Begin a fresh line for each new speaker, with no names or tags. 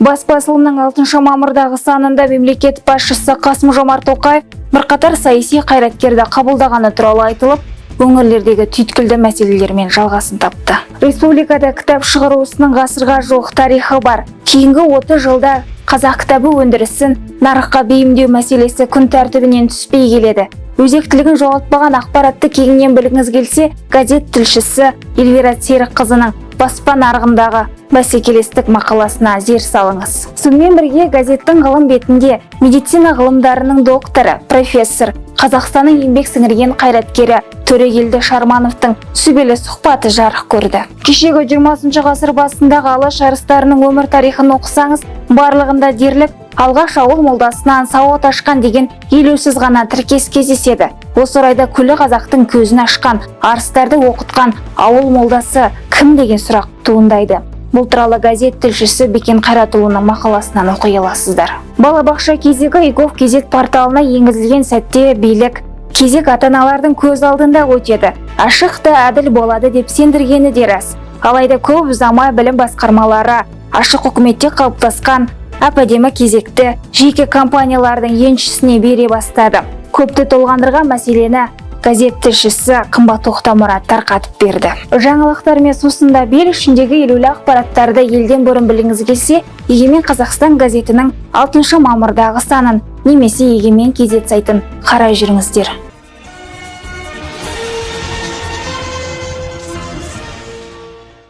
бас басылымның 6 мамырдағы санында мемлекет басшысы қасым жомарт тоқаев бірқатар саяси қайраткерді қабылдағаны туралы айтылып өңірлердегі түйткілді мәселелермен жалғасын тапты. Республикада кітап шығару ісінің ғасырға жуық тарихы бар. Кейінгі 30 жылда қазақ кітабы өндірісін нарыққа бейімдеу мәселесі күн тәртібінен түспей келеді. Өзектілігін жоғалтпаған ақпаратты кеңінен білгіңіз келсе газет тілшісі эльвира серікқызының баспа нарығындағы бәсекелестік мақаласына зер салыңыз. Сонымен бірге газеттің ғылым бетінде медицина ғылымдарының докторы профессор қазақстанның еңбек сіңірген қайраткері төрегелді шармановтың сүбелі сұхбаты жарық көрді. Кешегі 20 ғасыр басындағы алаш арыстарының өмір тарихын оқысаңыз барлығында дерлік алғаш ауыл молдасынан сауат ашқан деген елеусіз ғана тіркес кездеседі. Осы орайда күллі қазақтың көзін ашқан арыстарды оқытқан ауыл молдасы кім деген сұрақ туындайды. Бұл туралы газет тілшісі бекен қайратұлының мақаласынан оқи аласыздар. Балабақша кезегі игов кезет порталына енгізілген сәтте билік кезек ата аналардың көз алдында өтеді. Ашық та әділ болады деп сендіргені де рас. Алайда көп ұзамай білім басқармалары ашық үкіметте қалыптасқан әп әдемі кезекті жеке компаниялардың еншісіне бере бастады. Көпті толғандырған мәселені газет тілшісі қымбат тоқтамұрат тарқатып берді. Жаңалықтармен сусында бел ішіндегі елеулі ақпараттарды елден бұрын білгіңіз келсе егемен қазақстан газетінің 6 мамырдағы санын немесе егемен кезет сайтын қарай жүріңіздер.